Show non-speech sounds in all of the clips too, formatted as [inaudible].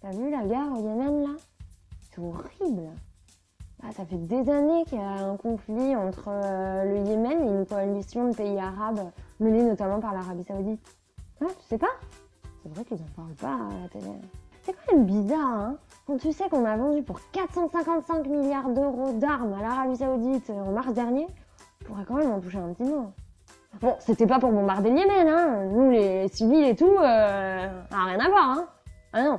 T'as vu la guerre au Yémen là? C'est horrible. Ah, ça fait des années qu'il y a un conflit entre euh, le Yémen et une coalition de pays arabes, menée notamment par l'Arabie Saoudite. Ah, tu sais pas? C'est vrai qu'ils en parlent pas à la télé. C'est quand même bizarre, hein Quand tu sais qu'on a vendu pour 455 milliards d'euros d'armes à l'Arabie Saoudite en mars dernier, on pourrait quand même en toucher un petit mot. Bon, c'était pas pour bombarder le Yémen, hein Nous, les civils et tout, euh, rien à voir, hein Ah non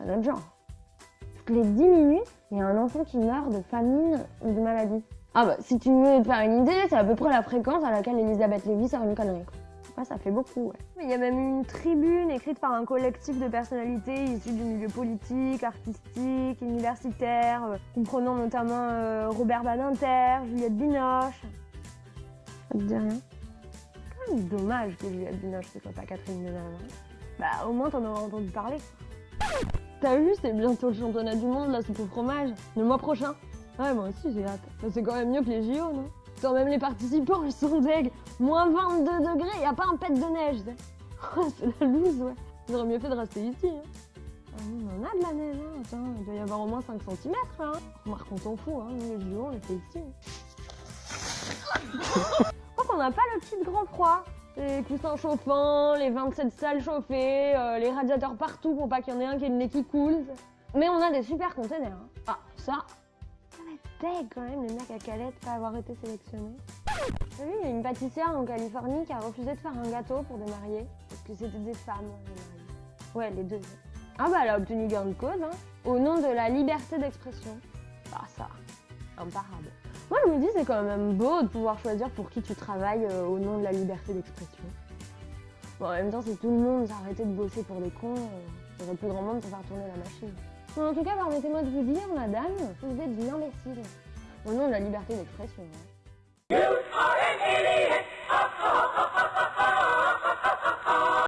Pas notre genre. Toutes les 10 minutes, il y a un enfant qui meurt de famine ou de maladie. Ah bah, si tu veux te faire une idée, c'est à peu près la fréquence à laquelle Elisabeth Lévy sort une connerie. Ouais, ça fait beaucoup, ouais. Il y a même une tribune écrite par un collectif de personnalités issues du milieu politique, artistique, universitaire, euh, comprenant notamment euh, Robert Badinter, Juliette Binoche. Ça te dit rien? Quand même dommage que Juliette Binoche ne soit pas Catherine Deneuve. hein. Bah, au moins t'en auras entendu parler. T'as vu, c'est bientôt le championnat du monde, la soupe au fromage, le mois prochain. Ouais, moi aussi j'ai hâte. C'est quand même mieux que les JO, non? Quand même les participants, ils sont deg. Moins 22 degrés, y a pas un pet de neige. [laughs] Oh, c'est la loose, ouais. Auraient mieux fait de rester ici. Hein. Ah, on en a de la neige, hein. Attends, il doit y avoir au moins 5 cm là. Hein. Remarque, on s'en fout, hein. Les JO, on les fait ici. [laughs] Je crois qu'on n'a pas le petit grand froid. Les coussins chauffants, les 27 salles chauffées, euh, les radiateurs partout pour pas qu'il y en ait un qui ait le nez qui coule. Mais on a des super containers. hein. Ah, ça, ça va être deg quand même, les mecs à Calais de pas avoir été sélectionnés. T'as vu, il y a une pâtissière en Californie qui a refusé de faire un gâteau pour des mariés, parce que c'était des femmes, les mariés. Ouais, les deux. Ah bah elle a obtenu gain de cause, hein, au nom de la liberté d'expression. Ah ça, imparable. Moi je me dis c'est quand même beau de pouvoir choisir pour qui tu travailles euh, au nom de la liberté d'expression. Bon en même temps si tout le monde s'arrêtait de bosser pour des cons, euh, il y aurait plus grand monde pour faire tourner la machine. En tout cas permettez-moi de vous dire madame, vous êtes une imbécile. Au nom de la liberté d'expression. hein.